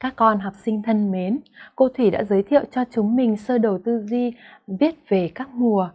Các con học sinh thân mến, cô Thủy đã giới thiệu cho chúng mình sơ đồ tư duy viết về các mùa.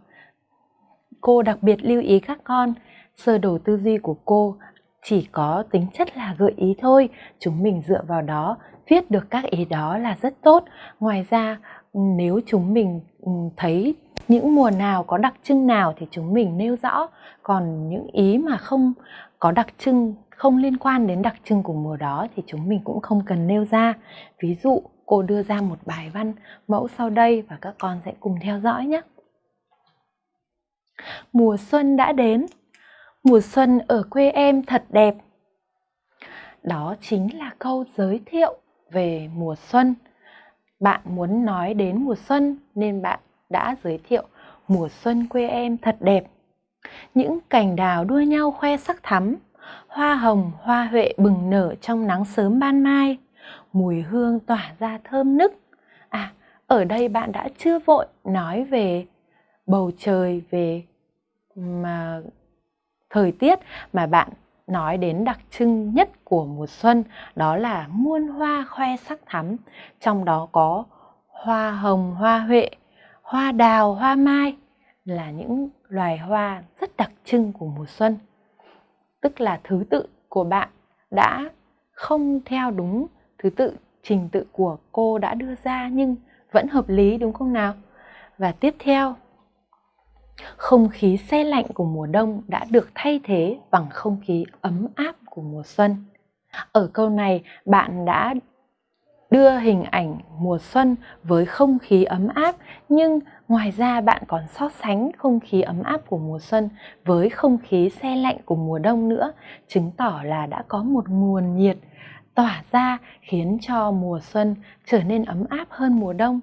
Cô đặc biệt lưu ý các con, sơ đồ tư duy của cô chỉ có tính chất là gợi ý thôi, chúng mình dựa vào đó viết được các ý đó là rất tốt. Ngoài ra, nếu chúng mình ừ, thấy những mùa nào có đặc trưng nào thì chúng mình nêu rõ, còn những ý mà không có đặc trưng không liên quan đến đặc trưng của mùa đó thì chúng mình cũng không cần nêu ra. Ví dụ, cô đưa ra một bài văn mẫu sau đây và các con sẽ cùng theo dõi nhé. Mùa xuân đã đến, mùa xuân ở quê em thật đẹp. Đó chính là câu giới thiệu về mùa xuân. Bạn muốn nói đến mùa xuân nên bạn đã giới thiệu mùa xuân quê em thật đẹp. Những cành đào đua nhau khoe sắc thắm, hoa hồng, hoa huệ bừng nở trong nắng sớm ban mai, mùi hương tỏa ra thơm nức. À, ở đây bạn đã chưa vội nói về bầu trời, về mà thời tiết mà bạn nói đến đặc trưng nhất của mùa xuân đó là muôn hoa khoe sắc thắm trong đó có hoa hồng hoa huệ hoa đào, hoa mai là những loài hoa rất đặc trưng của mùa xuân tức là thứ tự của bạn đã không theo đúng thứ tự trình tự của cô đã đưa ra nhưng vẫn hợp lý, đúng không nào và tiếp theo, không khí xe lạnh của mùa đông đã được thay thế bằng không khí ấm áp của mùa xuân. Ở câu này, bạn đã đưa hình ảnh mùa xuân với không khí ấm áp nhưng ngoài ra bạn còn so sánh không khí ấm áp của mùa xuân với không khí xe lạnh của mùa đông nữa, chứng tỏ là đã có một nguồn nhiệt tỏa ra khiến cho mùa xuân trở nên ấm áp hơn mùa đông.